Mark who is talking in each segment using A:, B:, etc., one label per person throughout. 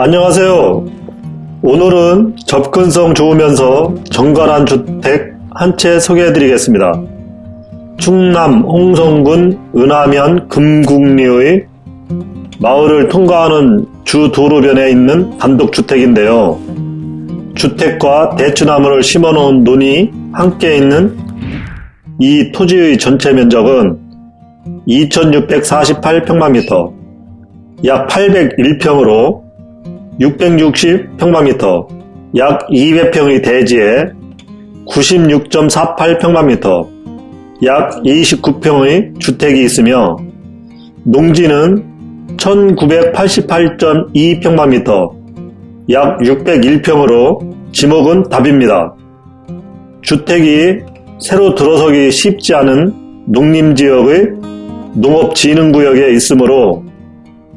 A: 안녕하세요. 오늘은 접근성 좋으면서 정갈한 주택 한 채 소개해 드리겠습니다. 충남 홍성군 은하면 금국리의 마을을 통과하는 주 도로변에 있는 단독주택인데요. 주택과 대추나무를 심어 놓은 논이 함께 있는 이 토지의 전체 면적은 2648평방미터, 약 801평으로 660평방미터, 약 200평의 대지에 96.48평방미터, 약 29평의 주택이 있으며 농지는 1988.2평방미터, 약 601평으로 지목은 답입니다. 주택이 새로 들어서기 쉽지 않은 농림지역의 농업진흥구역에 있으므로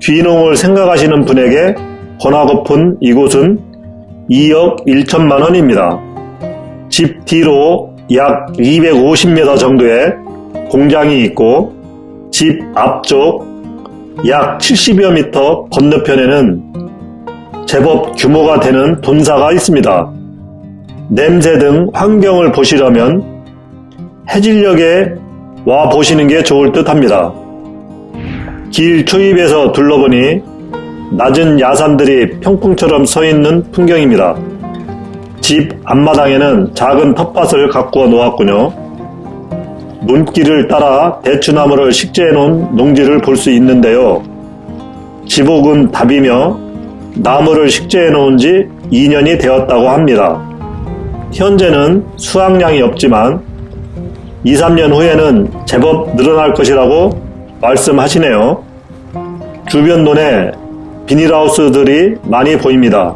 A: 귀농을 생각하시는 분에게 권하고픈 이곳은 2억 1천만 원입니다. 집 뒤로 약 250m 정도의 공장이 있고 집 앞쪽 약 70여 미터 건너편에는 제법 규모가 되는 돈사가 있습니다. 냄새 등 환경을 보시려면 해질녘에 와 보시는 게 좋을 듯 합니다. 길 초입에서 둘러보니 낮은 야산들이 평풍처럼 서 있는 풍경입니다. 집 앞마당에는 작은 텃밭을 가꾸어 놓았군요. 눈길을 따라 대추나무를 식재해 놓은 농지를 볼 수 있는데요. 지복은 답이며 나무를 식재해 놓은 지 2년이 되었다고 합니다. 현재는 수확량이 없지만 2, 3년 후에는 제법 늘어날 것이라고 말씀하시네요. 주변 논에 비닐하우스들이 많이 보입니다.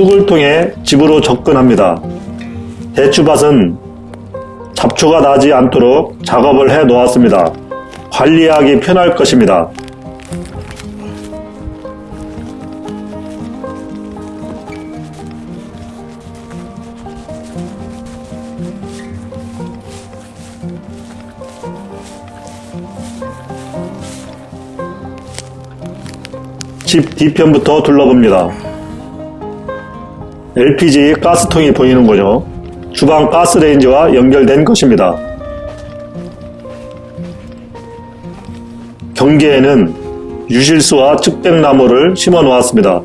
A: 뚝을 통해 집으로 접근합니다. 대추밭은 잡초가 나지 않도록 작업을 해 놓았습니다. 관리하기 편할 것입니다. 집 뒤편부터 둘러봅니다. LPG 가스통이 보이는 거죠. 주방 가스레인지와 연결된 것입니다. 경계에는 유실수와 측백나무를 심어 놓았습니다.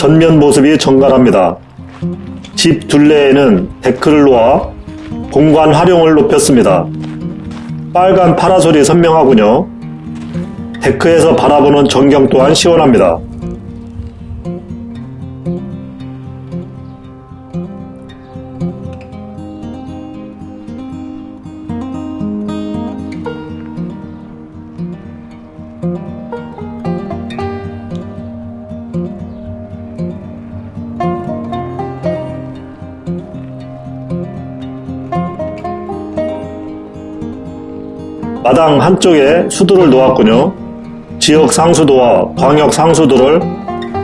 A: 전면 모습이 정갈합니다. 집 둘레에는 데크를 놓아 공간 활용을 높였습니다. 빨간 파라솔이 선명하군요. 데크에서 바라보는 전경 또한 시원합니다. 마당 한쪽에 수도를 놓았군요. 지역 상수도와 광역 상수도를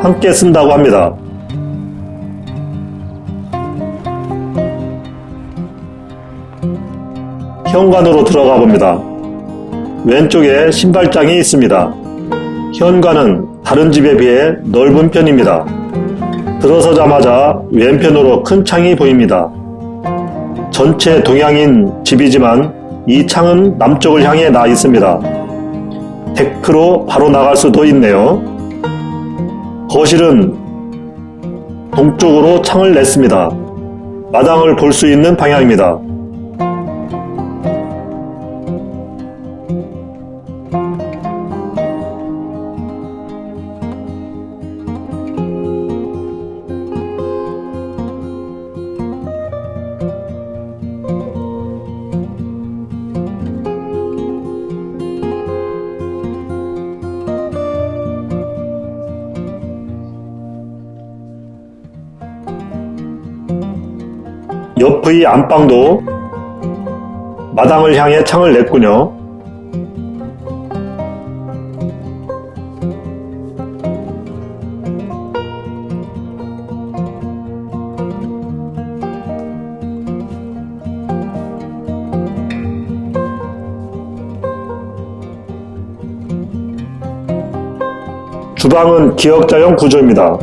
A: 함께 쓴다고 합니다. 현관으로 들어가 봅니다. 왼쪽에 신발장이 있습니다. 현관은 다른 집에 비해 넓은 편입니다. 들어서자마자 왼편으로 큰 창이 보입니다. 전체 동양인 집이지만 이 창은 남쪽을 향해 나 있습니다. 데크로 바로 나갈 수도 있네요. 거실은 동쪽으로 창을 냈습니다. 마당을 볼 수 있는 방향입니다. 옆의 안방도 마당을 향해 창을 냈군요. 주방은 기역자형 구조입니다.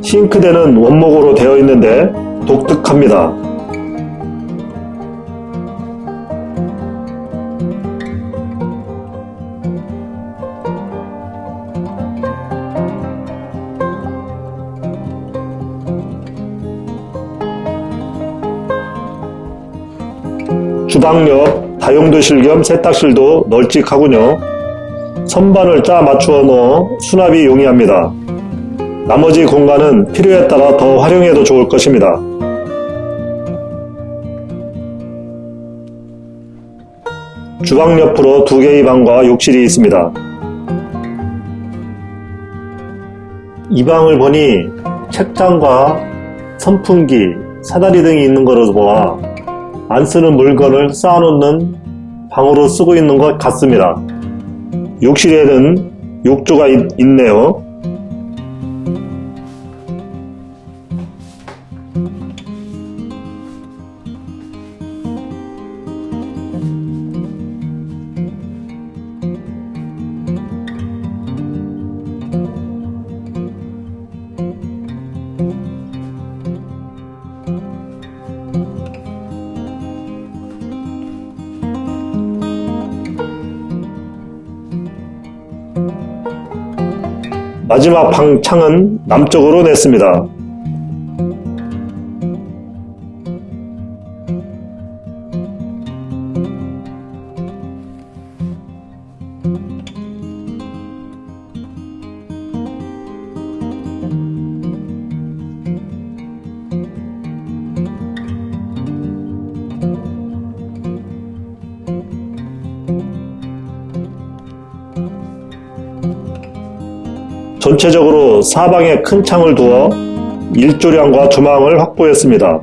A: 싱크대는 원목으로 되어 있는데 독특합니다. 주방 옆 다용도실 겸 세탁실도 널찍하군요. 선반을 짜 맞추어 넣어 수납이 용이합니다. 나머지 공간은 필요에 따라 더 활용해도 좋을 것입니다. 주방 옆으로 두 개의 방과 욕실이 있습니다. 이 방을 보니 책장과 선풍기, 사다리 등이 있는 것으로 보아 안 쓰는 물건을 쌓아놓는 방으로 쓰고 있는 것 같습니다. 욕실에는 욕조가 있, 있네요. 마지막 방 창은 남쪽으로 냈습니다. 전체적으로 사방에 큰 창을 두어 일조량과 조망을 확보했습니다.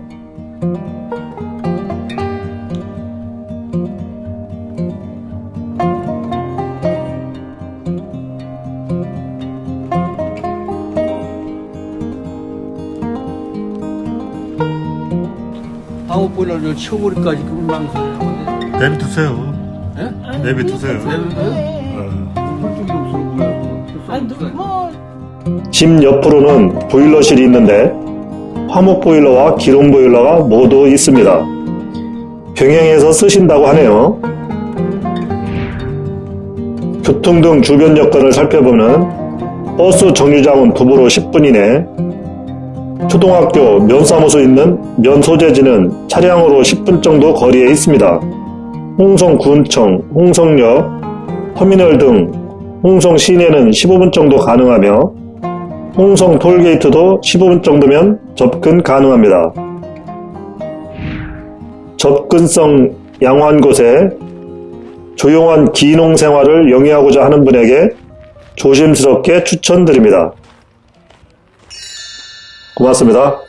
B: 방어 보일러를 치워버릴까지 그런 망설이라고
A: 내비두세요.
B: 예?
A: 내비두세요.
B: 없어 뭐야
C: 아니 뭐
A: 집 옆으로는 보일러실이 있는데 화목 보일러와 기름 보일러가 모두 있습니다. 병행해서 쓰신다고 하네요. 교통 등 주변 여건을 살펴보면 버스 정류장은 도보로 10분 이내, 초등학교 면사무소 있는 면소재지는 차량으로 10분 정도 거리에 있습니다. 홍성군청, 홍성역, 터미널 등 홍성 시내는 15분 정도 가능하며 홍성 톨게이트도 15분 정도면 접근 가능합니다. 접근성 양호한 곳에 조용한 기농 생활을 영위하고자 하는 분에게 조심스럽게 추천드립니다. 고맙습니다.